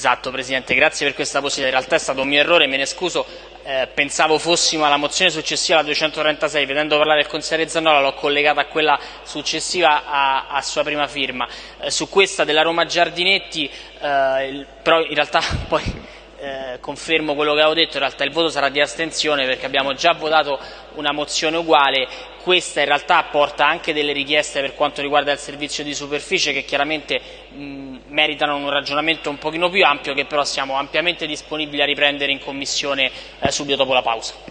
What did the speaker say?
Esatto Presidente, grazie per questa possibilità. In realtà è stato un mio errore, me ne scuso. Eh, pensavo fossimo alla mozione successiva alla 236, vedendo parlare il consigliere Zannola l'ho collegata a quella successiva a, a sua prima firma. Eh, su questa della Roma Giardinetti, eh, però in realtà poi eh, confermo quello che avevo detto, in realtà il voto sarà di astensione perché abbiamo già votato una mozione uguale, questa in realtà porta anche delle richieste per quanto riguarda il servizio di superficie che chiaramente mh, meritano un ragionamento un pochino più ampio che però siamo ampiamente disponibili a riprendere in Commissione eh, subito dopo la pausa.